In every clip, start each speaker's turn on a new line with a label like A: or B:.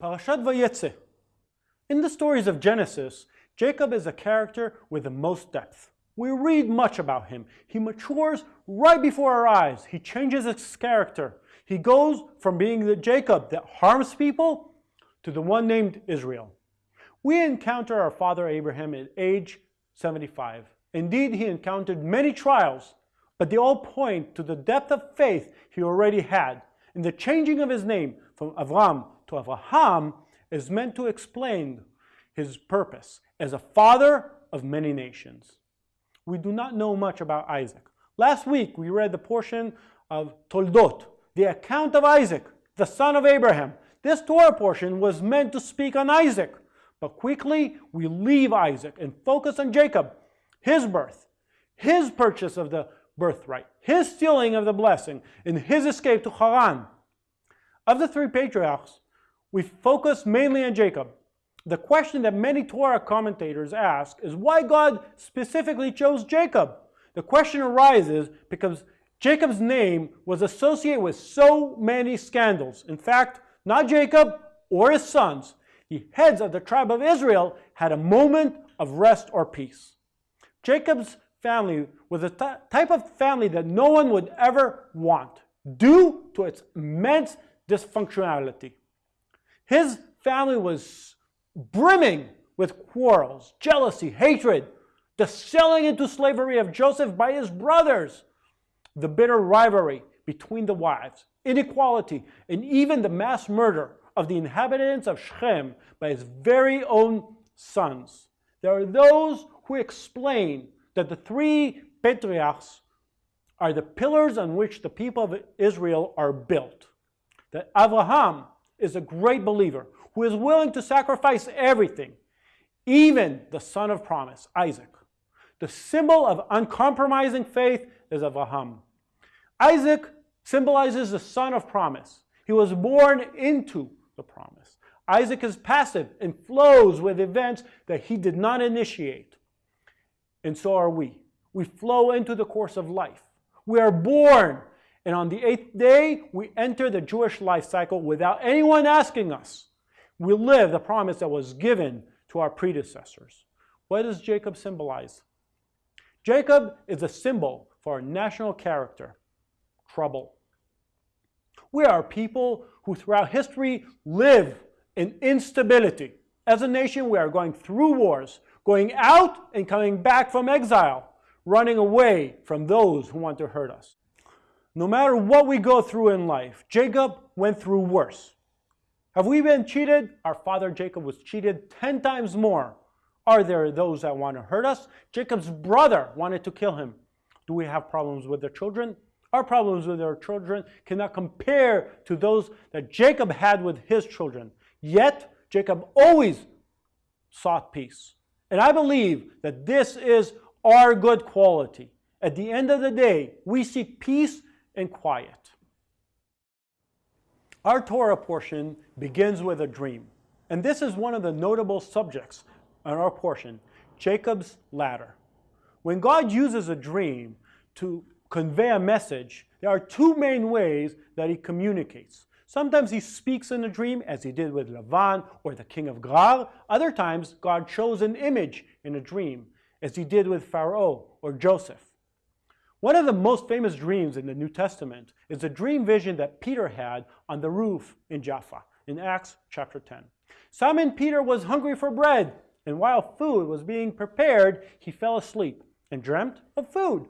A: Parashat Vayetze. In the stories of Genesis, Jacob is a character with the most depth. We read much about him. He matures right before our eyes. He changes his character. He goes from being the Jacob that harms people to the one named Israel. We encounter our father Abraham at age 75. Indeed, he encountered many trials, but they all point to the depth of faith he already had. in the changing of his name from Avram to Avraham is meant to explain his purpose as a father of many nations. We do not know much about Isaac. Last week we read the portion of Toldot, the account of Isaac, the son of Abraham. This Torah portion was meant to speak on Isaac, but quickly we leave Isaac and focus on Jacob, his birth, his purchase of the birthright, his stealing of the blessing, and his escape to Haran. Of the three patriarchs, we focus mainly on Jacob. The question that many Torah commentators ask is why God specifically chose Jacob. The question arises because Jacob's name was associated with so many scandals. In fact, not Jacob or his sons, the heads of the tribe of Israel had a moment of rest or peace. Jacob's family was a type of family that no one would ever want due to its immense dysfunctionality. His family was brimming with quarrels, jealousy, hatred, the selling into slavery of Joseph by his brothers, the bitter rivalry between the wives, inequality, and even the mass murder of the inhabitants of Shechem by his very own sons. There are those who explain that the three patriarchs are the pillars on which the people of Israel are built. That Abraham is a great believer who is willing to sacrifice everything, even the son of promise, Isaac. The symbol of uncompromising faith is Abraham. Isaac symbolizes the son of promise. He was born into the promise. Isaac is passive and flows with events that he did not initiate. And so are we. We flow into the course of life. We are born and on the eighth day, we enter the Jewish life cycle without anyone asking us. We live the promise that was given to our predecessors. What does Jacob symbolize? Jacob is a symbol for our national character, trouble. We are people who throughout history live in instability. As a nation, we are going through wars, going out and coming back from exile, running away from those who want to hurt us. No matter what we go through in life, Jacob went through worse. Have we been cheated? Our father Jacob was cheated 10 times more. Are there those that want to hurt us? Jacob's brother wanted to kill him. Do we have problems with the children? Our problems with our children cannot compare to those that Jacob had with his children. Yet, Jacob always sought peace. And I believe that this is our good quality. At the end of the day, we seek peace and quiet. Our Torah portion begins with a dream, and this is one of the notable subjects in our portion, Jacob's ladder. When God uses a dream to convey a message, there are two main ways that he communicates. Sometimes he speaks in a dream, as he did with Lavan or the king of Gerar. Other times, God shows an image in a dream, as he did with Pharaoh or Joseph. One of the most famous dreams in the New Testament is the dream vision that Peter had on the roof in Jaffa in Acts chapter 10. Simon Peter was hungry for bread, and while food was being prepared, he fell asleep and dreamt of food.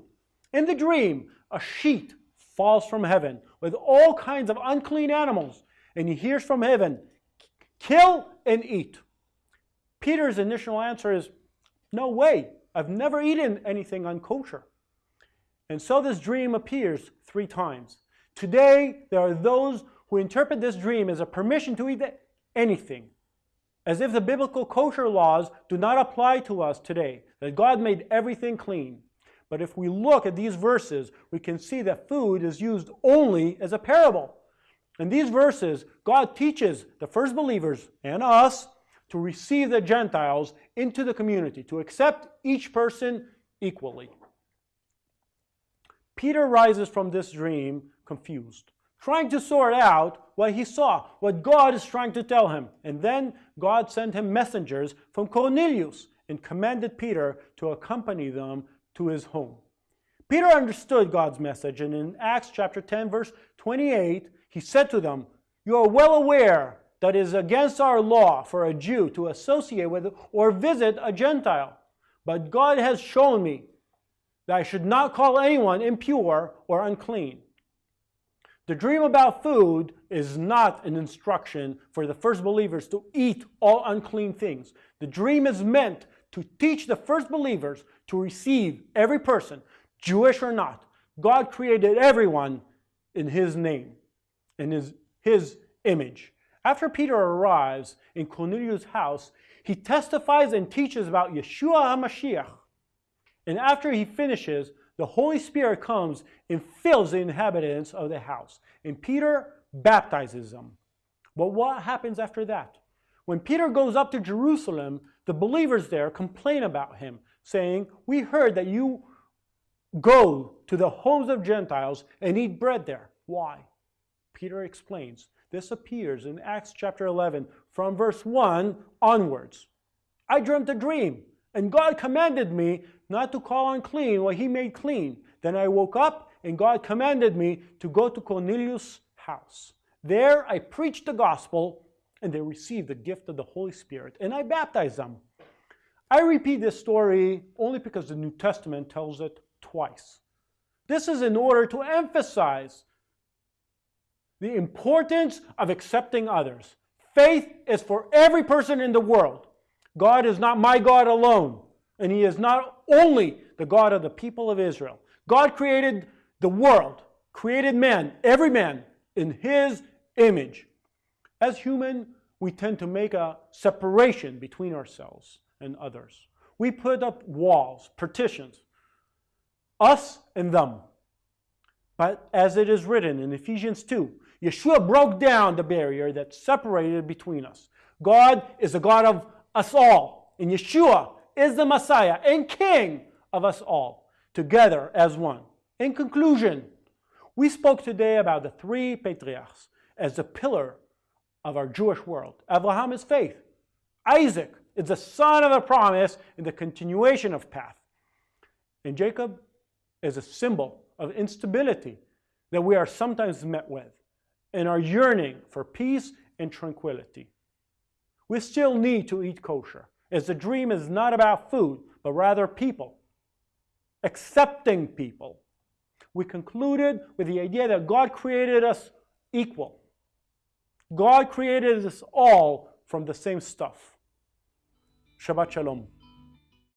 A: In the dream, a sheet falls from heaven with all kinds of unclean animals, and he hears from heaven, kill and eat. Peter's initial answer is, no way, I've never eaten anything unkosher. And so this dream appears three times. Today, there are those who interpret this dream as a permission to eat anything, as if the biblical kosher laws do not apply to us today, that God made everything clean. But if we look at these verses, we can see that food is used only as a parable. In these verses, God teaches the first believers and us to receive the Gentiles into the community, to accept each person equally. Peter rises from this dream confused. trying to sort out what he saw, what God is trying to tell him. And then God sent him messengers from Cornelius and commanded Peter to accompany them to his home. Peter understood God's message, and in Acts chapter 10, verse 28, he said to them, You are well aware that it is against our law for a Jew to associate with or visit a Gentile. But God has shown me that I should not call anyone impure or unclean. The dream about food is not an instruction for the first believers to eat all unclean things. The dream is meant to teach the first believers to receive every person, Jewish or not. God created everyone in his name, in his, his image. After Peter arrives in Cornelius' house, he testifies and teaches about Yeshua HaMashiach. And after he finishes, the Holy Spirit comes and fills the inhabitants of the house. And Peter baptizes them. But what happens after that? When Peter goes up to Jerusalem, the believers there complain about him, saying, We heard that you go to the homes of Gentiles and eat bread there. Why? Peter explains, this appears in Acts chapter 11 from verse 1 onwards. I dreamt a dream, and God commanded me not to call unclean what he made clean. Then I woke up, and God commanded me to go to Cornelius' house. There I preached the gospel, and they received the gift of the Holy Spirit, and I baptized them. I repeat this story only because the New Testament tells it twice. This is in order to emphasize the importance of accepting others. Faith is for every person in the world. God is not my God alone, and He is not only the God of the people of Israel. God created the world, created man, every man, in His image. As human, we tend to make a separation between ourselves and others. We put up walls, partitions, us and them. But as it is written in Ephesians 2, Yeshua broke down the barrier that separated between us. God is the God of us all, and Yeshua is the Messiah and King of us all, together as one. In conclusion, we spoke today about the three patriarchs as the pillar of our Jewish world. Abraham is faith. Isaac is the son of a promise in the continuation of path. And Jacob is a symbol of instability that we are sometimes met with and are yearning for peace and tranquility. We still need to eat kosher, as the dream is not about food, but rather people, accepting people. We concluded with the idea that God created us equal. God created us all from the same stuff. Shabbat Shalom.